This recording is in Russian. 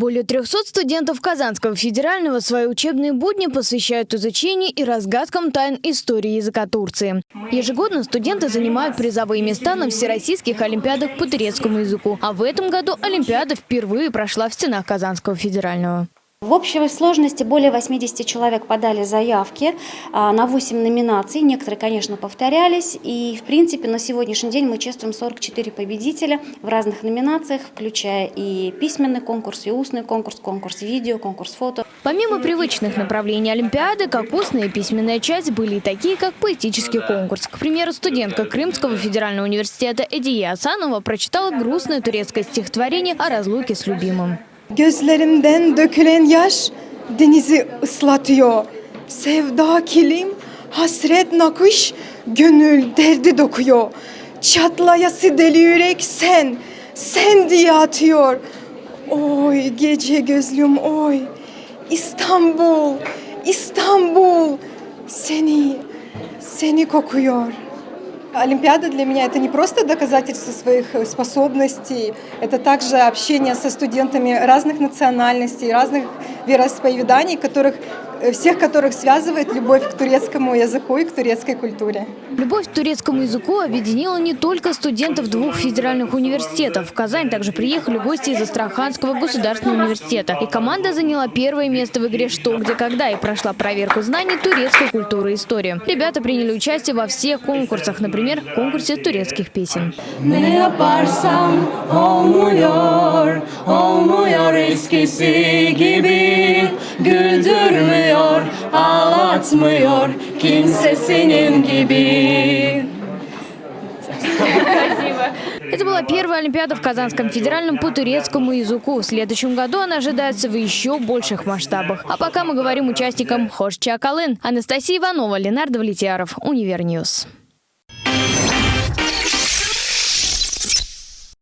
Более 300 студентов Казанского федерального свои учебные будни посвящают изучению и разгадкам тайн истории языка Турции. Ежегодно студенты занимают призовые места на всероссийских олимпиадах по турецкому языку. А в этом году Олимпиада впервые прошла в стенах Казанского федерального. В общей сложности более 80 человек подали заявки а, на 8 номинаций. Некоторые, конечно, повторялись. И, в принципе, на сегодняшний день мы чествуем 44 победителя в разных номинациях, включая и письменный конкурс, и устный конкурс, конкурс видео, конкурс фото. Помимо привычных направлений Олимпиады, как устная и письменная часть были и такие, как поэтический конкурс. К примеру, студентка Крымского федерального университета Эдия Асанова прочитала грустное турецкое стихотворение о разлуке с любимым. Gözlerimden dökülen yaş denizi ıslatıyor. Sevda kilim, hasret nakış, gönül derdi dokuyor. Çatlayası deli yürek sen, sen diye atıyor. Oy gece gözlüm oy, İstanbul, İstanbul seni, seni kokuyor. Олимпиада для меня это не просто доказательство своих способностей, это также общение со студентами разных национальностей, разных вероисповеданий, которых Э, всех которых связывает любовь к турецкому языку и к турецкой культуре. Любовь к турецкому языку объединила не только студентов двух федеральных университетов. В Казань также приехали гости из Астраханского государственного университета. И команда заняла первое место в игре «Что, где, когда» и прошла проверку знаний турецкой культуры и истории. Ребята приняли участие во всех конкурсах, например, в конкурсе турецких песен. Olmuyor, olmuyor eskisi gibi Güldürmüyor Üzmüyor, ağlatmıyor kimse senin gibi. Это была первая Олимпиада в Казанском федеральном по турецкому языку. В следующем году она ожидается в еще больших масштабах. А пока мы говорим участникам Hoşça kalın. Анастасия Иванова, Ленар Давлетьяров, Univer News.